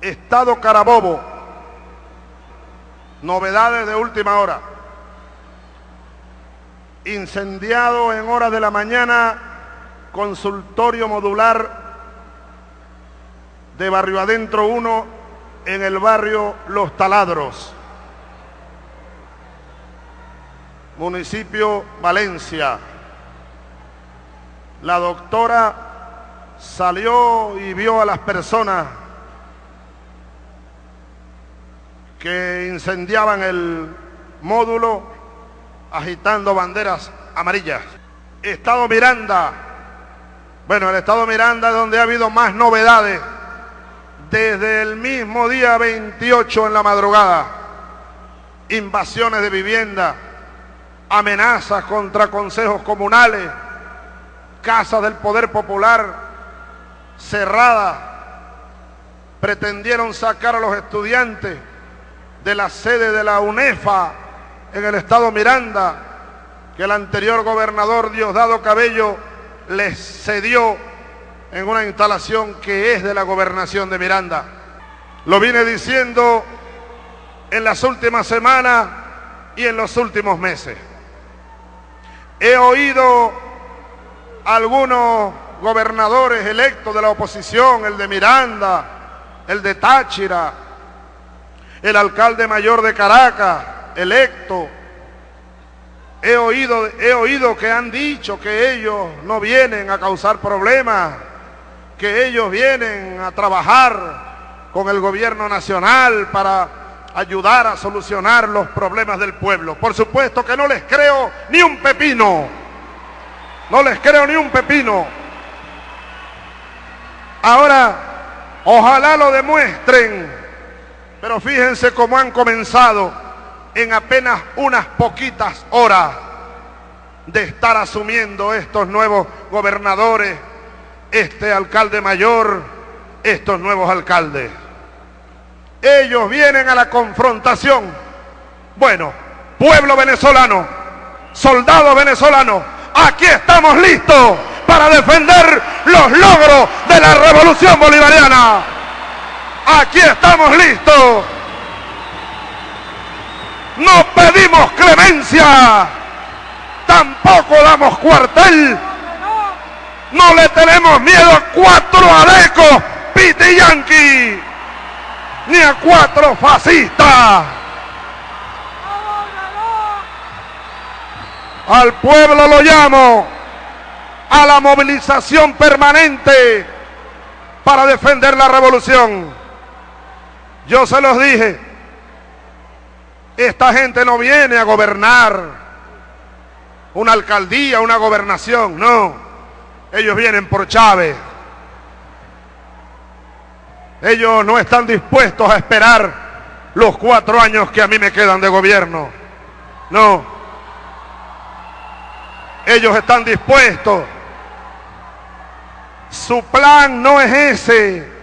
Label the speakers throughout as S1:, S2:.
S1: Estado Carabobo. Novedades de última hora. Incendiado en horas de la mañana consultorio modular de Barrio Adentro 1 en el barrio Los Taladros. Municipio Valencia. La doctora salió y vio a las personas que incendiaban el módulo agitando banderas amarillas. Estado Miranda. Bueno, el Estado Miranda es donde ha habido más novedades desde el mismo día 28 en la madrugada. Invasiones de vivienda, amenazas contra consejos comunales, casas del poder popular cerradas. Pretendieron sacar a los estudiantes de la sede de la UNEFA en el estado Miranda, que el anterior gobernador Diosdado Cabello les cedió en una instalación que es de la gobernación de Miranda. Lo vine diciendo en las últimas semanas y en los últimos meses. He oído algunos gobernadores electos de la oposición, el de Miranda, el de Táchira, el alcalde mayor de Caracas, electo. He oído, he oído que han dicho que ellos no vienen a causar problemas, que ellos vienen a trabajar con el gobierno nacional para ayudar a solucionar los problemas del pueblo. Por supuesto que no les creo ni un pepino. No les creo ni un pepino. Ahora, ojalá lo demuestren. Pero fíjense cómo han comenzado en apenas unas poquitas horas de estar asumiendo estos nuevos gobernadores, este alcalde mayor, estos nuevos alcaldes. Ellos vienen a la confrontación. Bueno, pueblo venezolano, soldado venezolano, aquí estamos listos para defender los logros de la revolución bolivariana. Aquí estamos listos. No pedimos clemencia, tampoco damos cuartel. No le tenemos miedo a cuatro alecos, piti yanqui, ni a cuatro fascistas. Al pueblo lo llamo a la movilización permanente para defender la revolución. Yo se los dije, esta gente no viene a gobernar una alcaldía, una gobernación, no. Ellos vienen por Chávez. Ellos no están dispuestos a esperar los cuatro años que a mí me quedan de gobierno. No. Ellos están dispuestos. Su plan no es ese.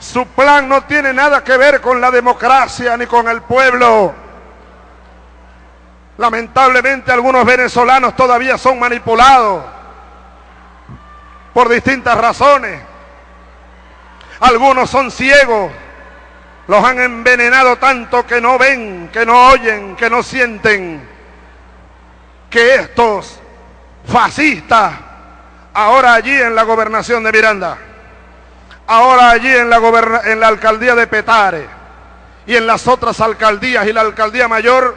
S1: Su plan no tiene nada que ver con la democracia ni con el pueblo. Lamentablemente algunos venezolanos todavía son manipulados por distintas razones. Algunos son ciegos. Los han envenenado tanto que no ven, que no oyen, que no sienten. Que estos fascistas, ahora allí en la gobernación de Miranda, ahora allí en la, alcaldía de Petare y en las otras alcaldías y la alcaldía mayor,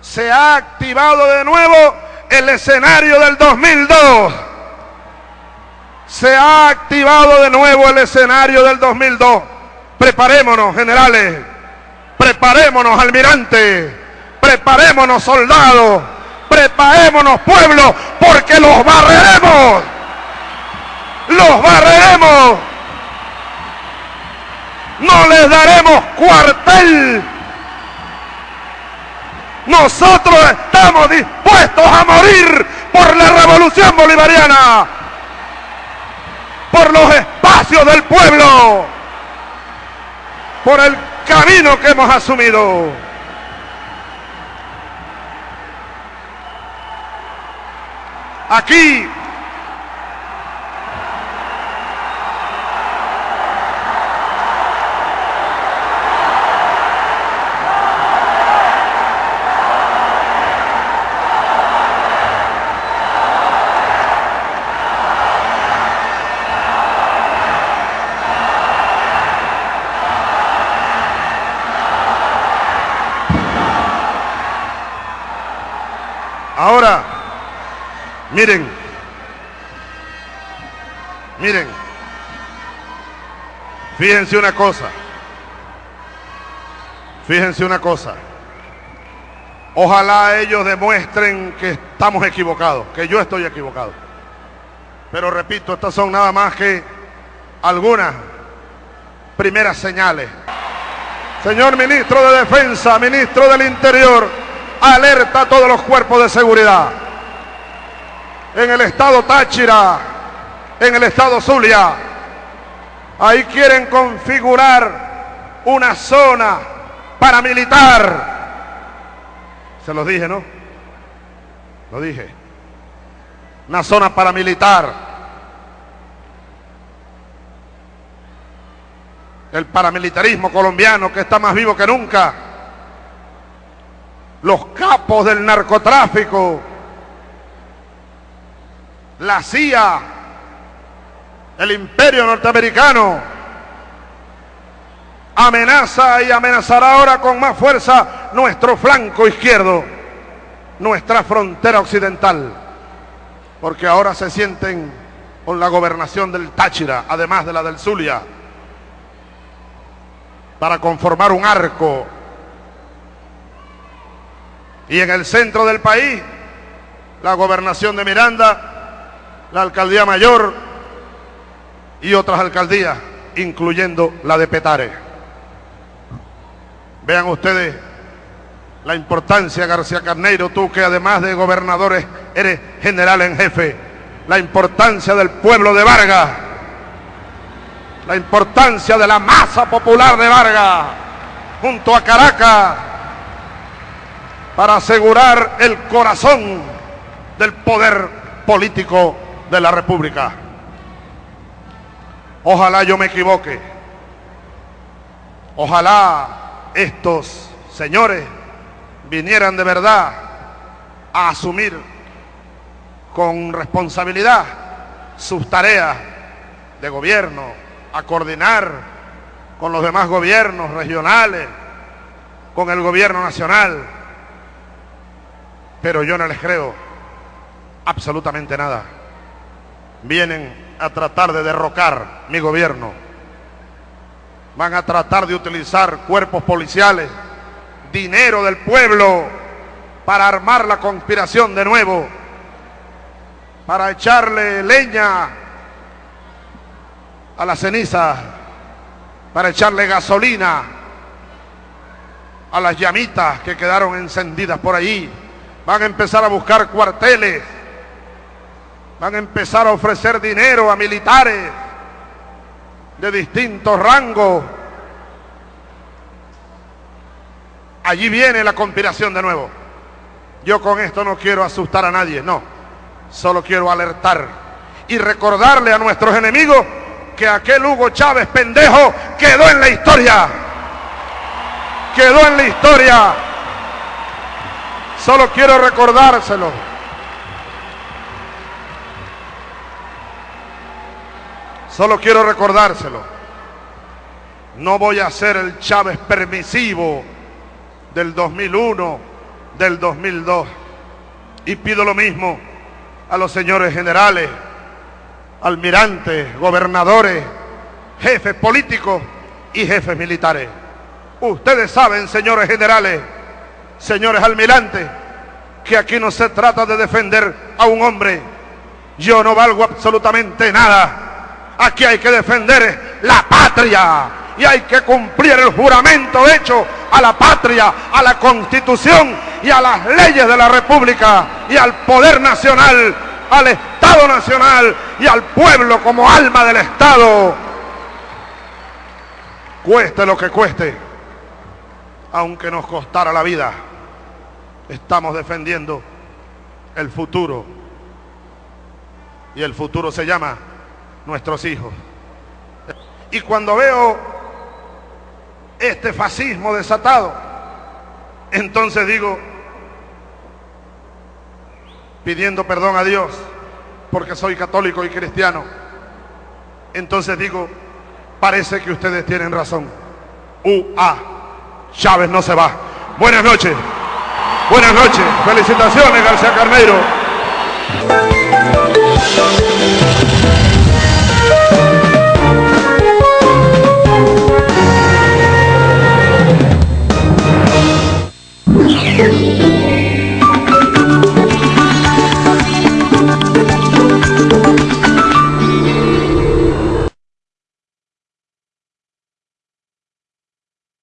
S1: se ha activado de nuevo el escenario del 2002. Se ha activado de nuevo el escenario del 2002. Preparémonos, generales. Preparémonos, almirante. Preparémonos, soldados. Preparémonos, pueblo, porque los barreremos. Los barreremos no les daremos cuartel. Nosotros estamos dispuestos a morir por la revolución bolivariana, por los espacios del pueblo, por el camino que hemos asumido. Aquí Miren, miren, fíjense una cosa, fíjense una cosa. Ojalá ellos demuestren que estamos equivocados, que yo estoy equivocado. Pero repito, estas son nada más que algunas primeras señales. Señor ministro de Defensa, ministro del Interior, alerta a todos los cuerpos de seguridad. En el estado Táchira, en el estado Zulia, ahí quieren configurar una zona paramilitar. Se los dije, ¿no? Lo dije. Una zona paramilitar el paramilitarismo colombiano que está más vivo que nunca, los capos del narcotráfico, la CIA, el imperio norteamericano, amenaza y amenazará ahora con más fuerza nuestro flanco izquierdo, nuestra frontera occidental, porque ahora se sienten con la gobernación del Táchira, además de la del Zulia para conformar un arco. Y en el centro del país, la gobernación de Miranda, la alcaldía mayor y otras alcaldías, incluyendo la de Petare. Vean ustedes la importancia, García Carneiro, tú que además de gobernadores eres general en jefe, la importancia del pueblo de Vargas la importancia de la masa popular de Vargas junto a Caracas para asegurar el corazón del poder político de la República. Ojalá yo me equivoque. Ojalá estos señores vinieran de verdad a asumir con responsabilidad sus tareas de gobierno, a coordinar con los demás gobiernos regionales, con el gobierno nacional. Pero yo no les creo absolutamente nada. Vienen a tratar de derrocar mi gobierno. Van a tratar de utilizar cuerpos policiales, dinero del pueblo, para armar la conspiración de nuevo, para echarle leña a la ceniza para echarle gasolina a las llamitas que quedaron encendidas por ahí. Van a empezar a buscar cuarteles. Van a empezar a ofrecer dinero a militares de distintos rangos. Allí viene la conspiración de nuevo. Yo con esto no quiero asustar a nadie, no. Solo quiero alertar y recordarle a nuestros enemigos que aquel Hugo Chávez pendejo quedó en la historia. Quedó en la historia. Solo quiero recordárselo. Solo quiero recordárselo. No voy a ser el Chávez permisivo del 2001, del 2002. Y pido lo mismo a los señores generales almirantes, gobernadores, jefes políticos y jefes militares. Ustedes saben, señores generales, señores almirantes, que aquí no se trata de defender a un hombre. Yo no valgo absolutamente nada. Aquí hay que defender la patria y hay que cumplir el juramento hecho a la patria, a la constitución y a las leyes de la República y al poder nacional al Estado Nacional y al pueblo como alma del Estado. Cueste lo que cueste, aunque nos costara la vida, estamos defendiendo el futuro. Y el futuro se llama nuestros hijos. Y cuando veo este fascismo desatado, entonces digo, pidiendo perdón a Dios porque soy católico y cristiano. Entonces digo, parece que ustedes tienen razón. UA, Chávez no se va. Buenas noches. Buenas noches, felicitaciones García Carneiro.